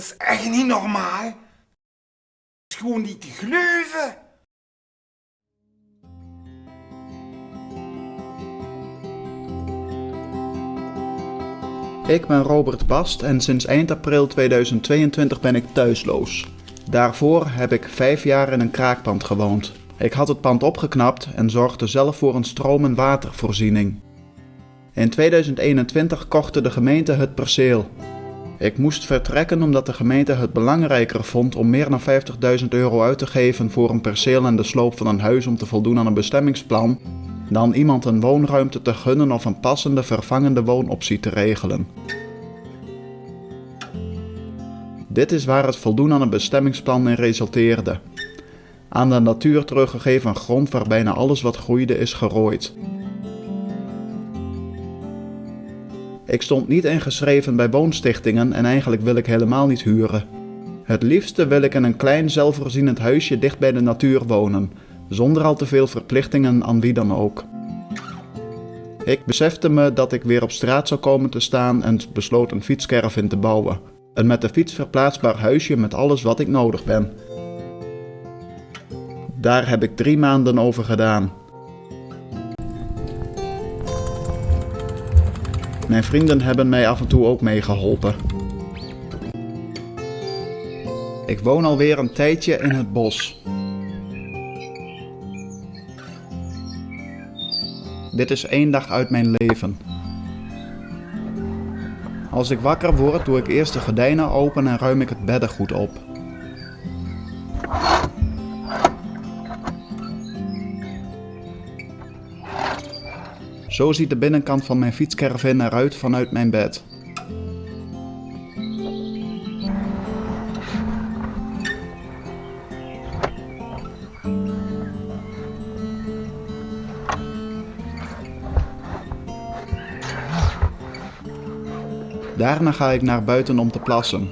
Dat is echt niet normaal. Het is gewoon niet te geloven. Ik ben Robert Bast en sinds eind april 2022 ben ik thuisloos. Daarvoor heb ik vijf jaar in een kraakpand gewoond. Ik had het pand opgeknapt en zorgde zelf voor een stroom- en watervoorziening. In 2021 kochte de gemeente het perceel. Ik moest vertrekken omdat de gemeente het belangrijker vond om meer dan 50.000 euro uit te geven voor een perceel en de sloop van een huis om te voldoen aan een bestemmingsplan, dan iemand een woonruimte te gunnen of een passende vervangende woonoptie te regelen. Dit is waar het voldoen aan een bestemmingsplan in resulteerde. Aan de natuur teruggegeven grond waar bijna alles wat groeide is gerooid. Ik stond niet ingeschreven bij woonstichtingen en eigenlijk wil ik helemaal niet huren. Het liefste wil ik in een klein zelfvoorzienend huisje dicht bij de natuur wonen, zonder al te veel verplichtingen aan wie dan ook. Ik besefte me dat ik weer op straat zou komen te staan en besloot een fietscaravan te bouwen. Een met de fiets verplaatsbaar huisje met alles wat ik nodig ben. Daar heb ik drie maanden over gedaan. Mijn vrienden hebben mij af en toe ook meegeholpen. Ik woon alweer een tijdje in het bos. Dit is één dag uit mijn leven. Als ik wakker word, doe ik eerst de gordijnen open en ruim ik het beddengoed op. Zo ziet de binnenkant van mijn fietscaravan eruit vanuit mijn bed. Daarna ga ik naar buiten om te plassen.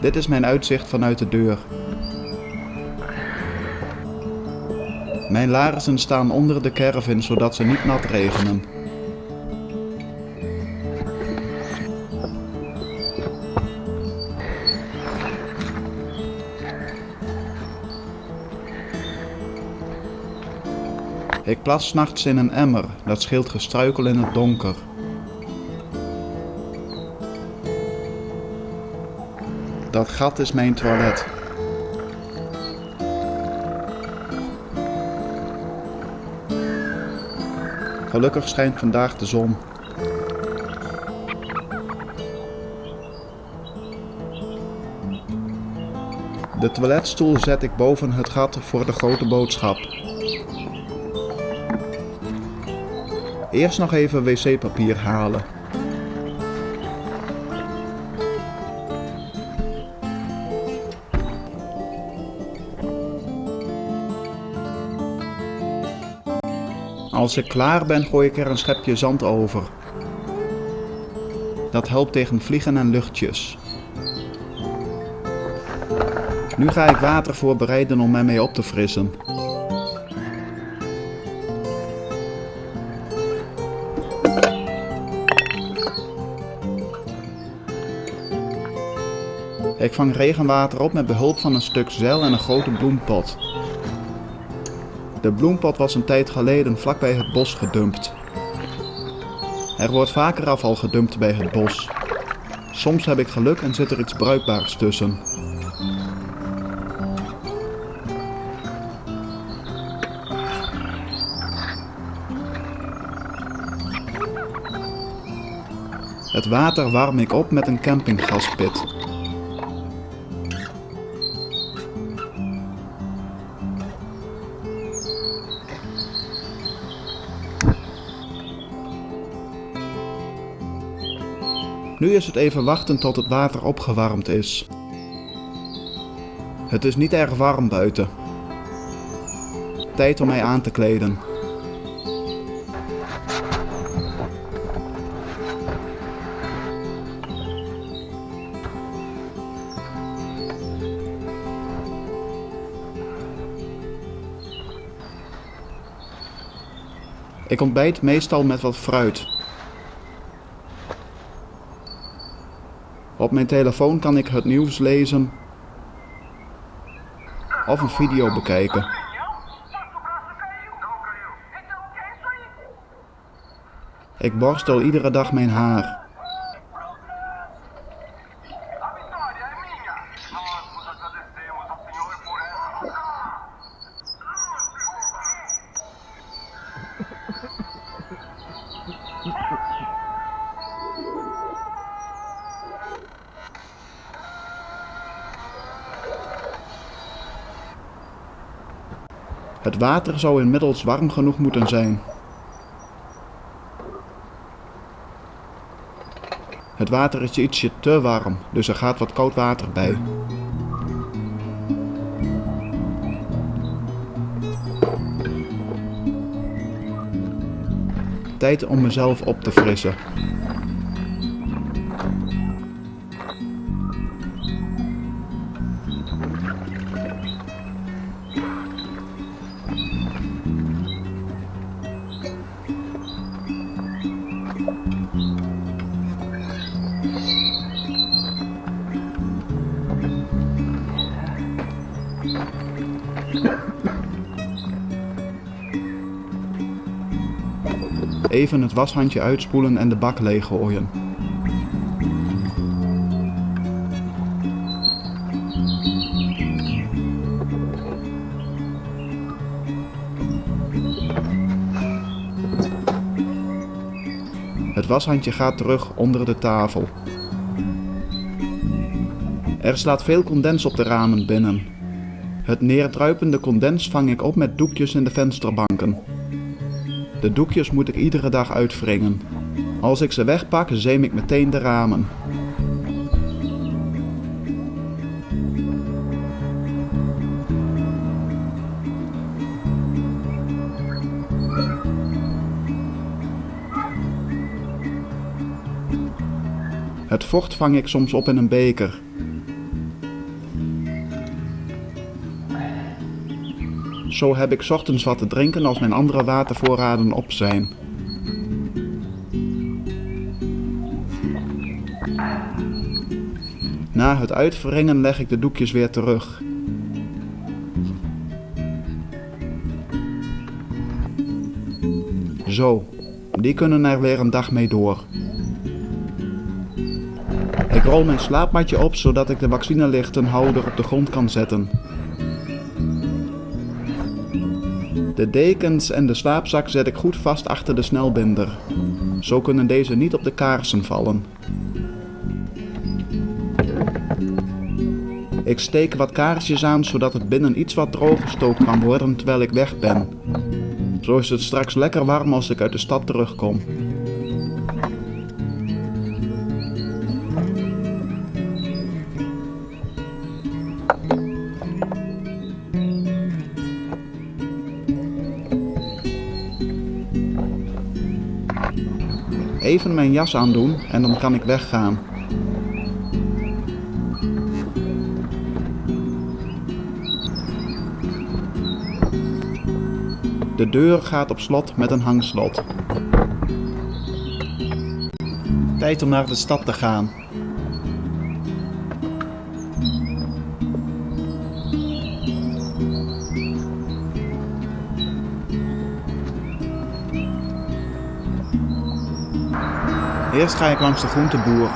Dit is mijn uitzicht vanuit de deur. Mijn laarzen staan onder de caravan zodat ze niet nat regenen. Ik plas nachts in een emmer, dat scheelt gestruikel in het donker. Dat gat is mijn toilet. Gelukkig schijnt vandaag de zon. De toiletstoel zet ik boven het gat voor de grote boodschap. Eerst nog even wc-papier halen. Als ik klaar ben, gooi ik er een schepje zand over. Dat helpt tegen vliegen en luchtjes. Nu ga ik water voorbereiden om mij mee op te frissen. Ik vang regenwater op met behulp van een stuk zeil en een grote bloempot. De bloempot was een tijd geleden vlakbij het bos gedumpt. Er wordt vaker afval gedumpt bij het bos. Soms heb ik geluk en zit er iets bruikbaars tussen. Het water warm ik op met een campinggaspit. Nu is het even wachten tot het water opgewarmd is. Het is niet erg warm buiten. Tijd om mij aan te kleden. Ik ontbijt meestal met wat fruit. Op mijn telefoon kan ik het nieuws lezen of een video bekijken. Ik borstel iedere dag mijn haar. Het water zou inmiddels warm genoeg moeten zijn. Het water is ietsje te warm, dus er gaat wat koud water bij. Tijd om mezelf op te frissen. Even het washandje uitspoelen en de bak leeggooien. Het washandje gaat terug onder de tafel. Er slaat veel condens op de ramen binnen. Het neerdruipende condens vang ik op met doekjes in de vensterbanken. De doekjes moet ik iedere dag uitwringen. Als ik ze wegpak, zeem ik meteen de ramen. Het vocht vang ik soms op in een beker. Zo heb ik ochtends wat te drinken als mijn andere watervoorraden op zijn. Na het uitwringen leg ik de doekjes weer terug. Zo, die kunnen er weer een dag mee door. Ik rol mijn slaapmatje op zodat ik de vaccinelichtenhouder op de grond kan zetten. De dekens en de slaapzak zet ik goed vast achter de snelbinder. Zo kunnen deze niet op de kaarsen vallen. Ik steek wat kaarsjes aan zodat het binnen iets wat drooggestookt kan worden terwijl ik weg ben. Zo is het straks lekker warm als ik uit de stad terugkom. Even mijn jas aandoen en dan kan ik weggaan. De deur gaat op slot met een hangslot. Tijd om naar de stad te gaan. Eerst ga ik langs de groenteboer,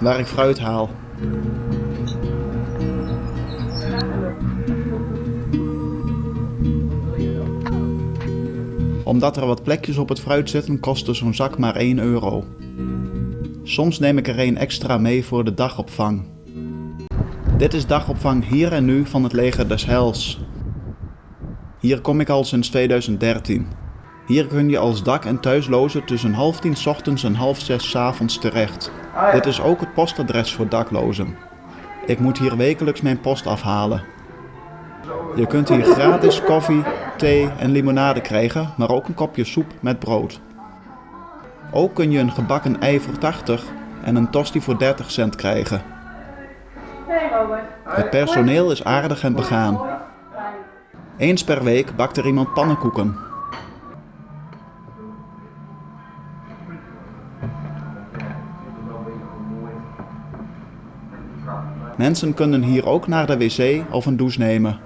waar ik fruit haal. Omdat er wat plekjes op het fruit zitten, kostte zo'n zak maar 1 euro. Soms neem ik er een extra mee voor de dagopvang. Dit is dagopvang hier en nu van het leger des Heils. Hier kom ik al sinds 2013. Hier kun je als dak- en thuisloze tussen half tien 's ochtends en half zes 's avonds terecht. Dit is ook het postadres voor daklozen. Ik moet hier wekelijks mijn post afhalen. Je kunt hier gratis koffie, thee en limonade krijgen, maar ook een kopje soep met brood. Ook kun je een gebakken ei voor 80 en een tosti voor 30 cent krijgen. Het personeel is aardig en begaan. Eens per week bakt er iemand pannenkoeken. Mensen kunnen hier ook naar de wc of een douche nemen.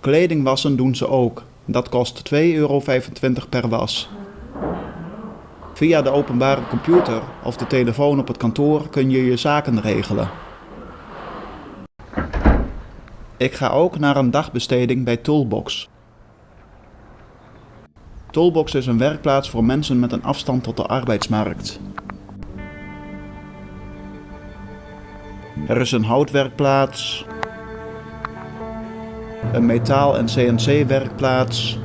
Kleding wassen doen ze ook. Dat kost 2,25 euro per was. Via de openbare computer of de telefoon op het kantoor kun je je zaken regelen. Ik ga ook naar een dagbesteding bij Toolbox. Toolbox is een werkplaats voor mensen met een afstand tot de arbeidsmarkt. Er is een houtwerkplaats, een metaal- en CNC-werkplaats.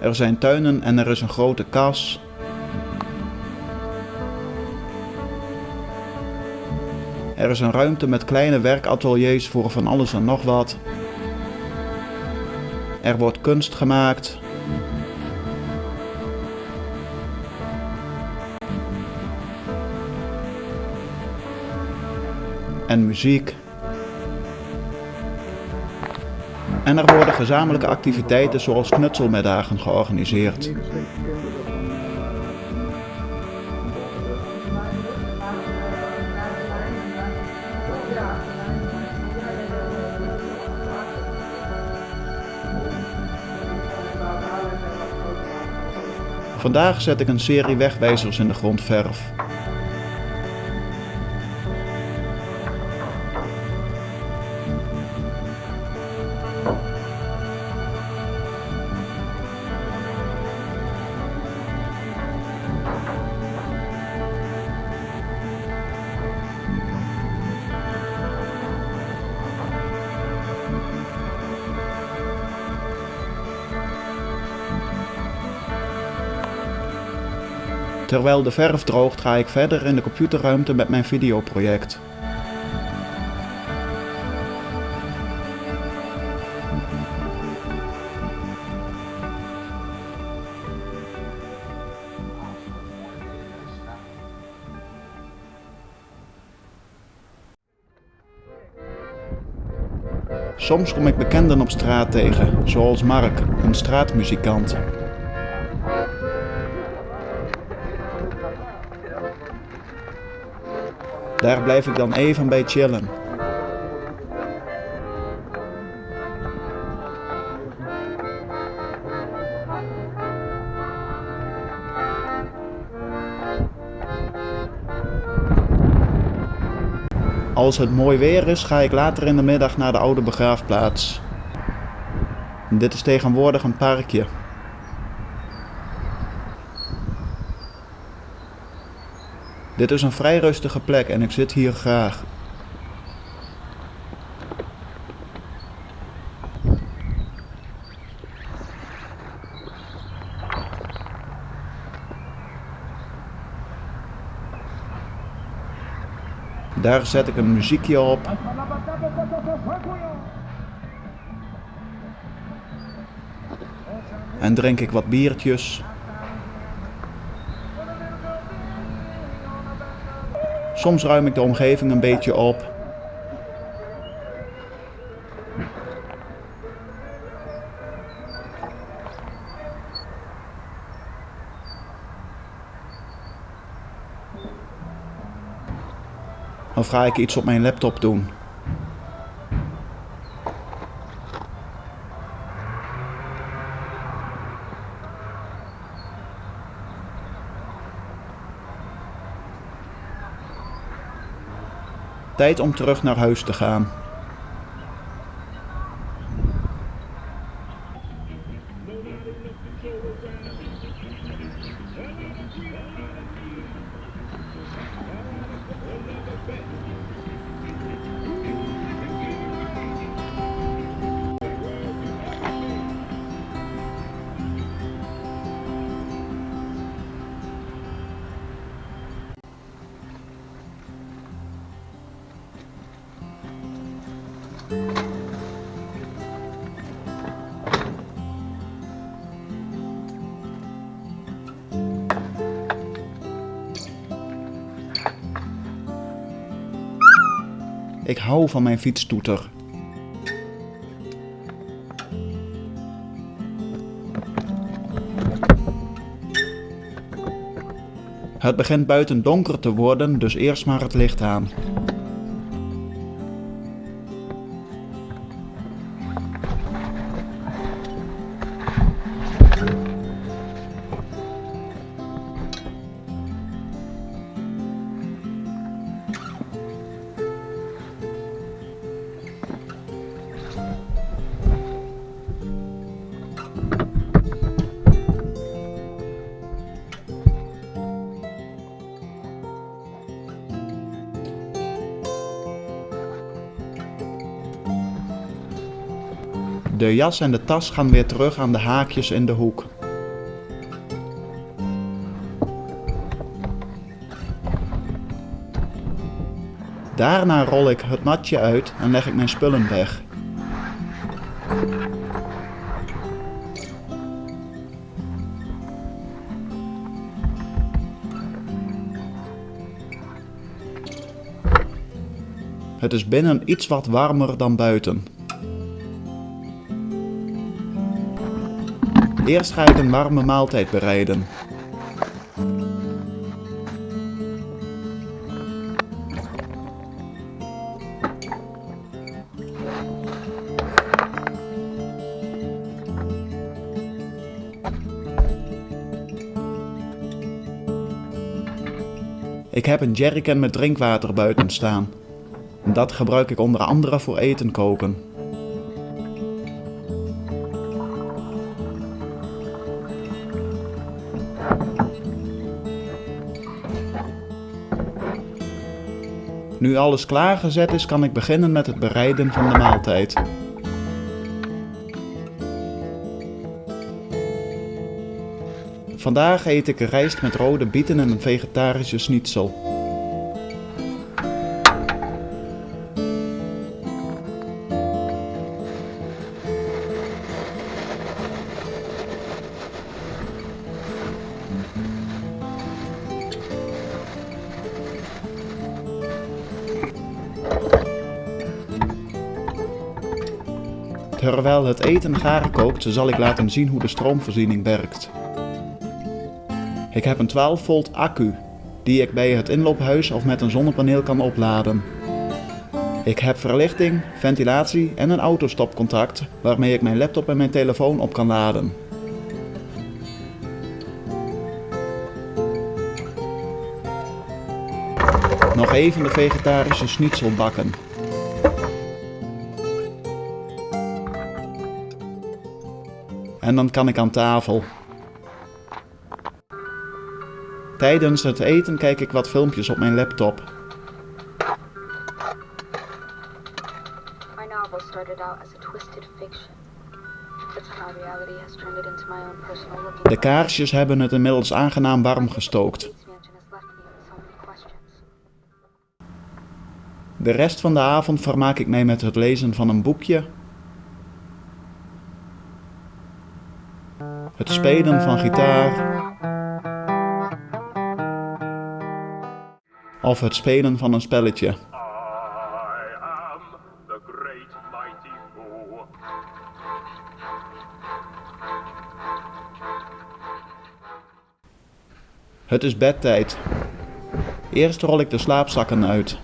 Er zijn tuinen en er is een grote kas. Er is een ruimte met kleine werkateliers voor van alles en nog wat. Er wordt kunst gemaakt. En muziek. En er worden gezamenlijke activiteiten zoals knutselmiddagen georganiseerd. Vandaag zet ik een serie wegwijzers in de grondverf. Terwijl de verf droogt ga ik verder in de computerruimte met mijn videoproject. Soms kom ik bekenden op straat tegen, zoals Mark, een straatmuzikant. Daar blijf ik dan even bij chillen. Als het mooi weer is, ga ik later in de middag naar de oude begraafplaats. Dit is tegenwoordig een parkje. Dit is een vrij rustige plek en ik zit hier graag. Daar zet ik een muziekje op. En drink ik wat biertjes. Soms ruim ik de omgeving een beetje op. Of ga ik iets op mijn laptop doen? Tijd om terug naar huis te gaan. Ik hou van mijn fietstoeter. Het begint buiten donker te worden, dus eerst maar het licht aan. De jas en de tas gaan weer terug aan de haakjes in de hoek. Daarna rol ik het matje uit en leg ik mijn spullen weg. Het is binnen iets wat warmer dan buiten. Eerst ga ik een warme maaltijd bereiden. Ik heb een jerrycan met drinkwater buiten staan. Dat gebruik ik onder andere voor eten koken. Nu alles klaargezet is, kan ik beginnen met het bereiden van de maaltijd. Vandaag eet ik rijst met rode bieten en een vegetarische schnitzel. Het eten gaar kookt, zal ik laten zien hoe de stroomvoorziening werkt. Ik heb een 12 volt accu, die ik bij het inloophuis of met een zonnepaneel kan opladen. Ik heb verlichting, ventilatie en een autostopcontact waarmee ik mijn laptop en mijn telefoon op kan laden. Nog even de vegetarische schnitzel bakken. En dan kan ik aan tafel. Tijdens het eten kijk ik wat filmpjes op mijn laptop. My novel started out as a twisted fiction. It's how reality has turned it into my own personal looking De kaarsjes hebben het inmiddels aangenaam warm gestookt. De rest van de avond vermaak ik mij met het lezen van een boekje, het spelen van gitaar of het spelen van een spelletje. I am the great mighty Thor. Het is bedtijd. Eerst rol ik de slaapzakken uit.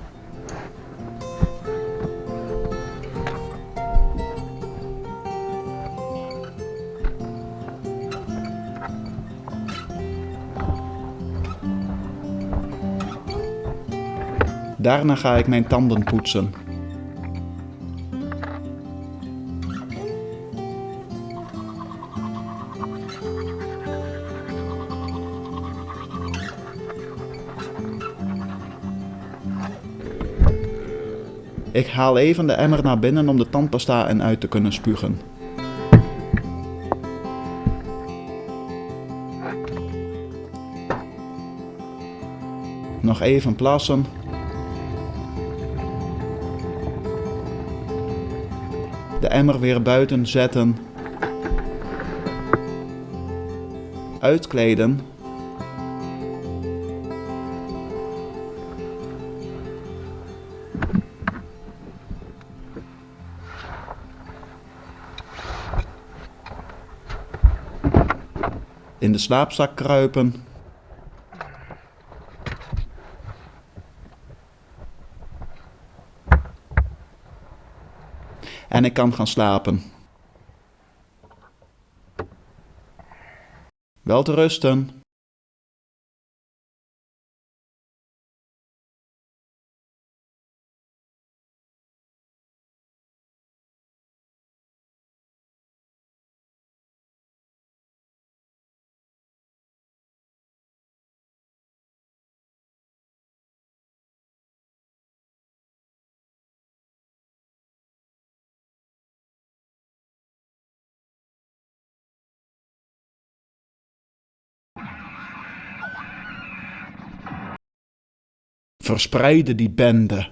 Daarna ga ik mijn tanden poetsen. Ik haal even de emmer naar binnen om de tandpasta en uit te kunnen spugen. Nog even plassen. De emmer weer buiten zetten. Uitkleden. In de slaapzak kruipen. En ik kan gaan slapen. Wel te rusten. Verspreide die bende.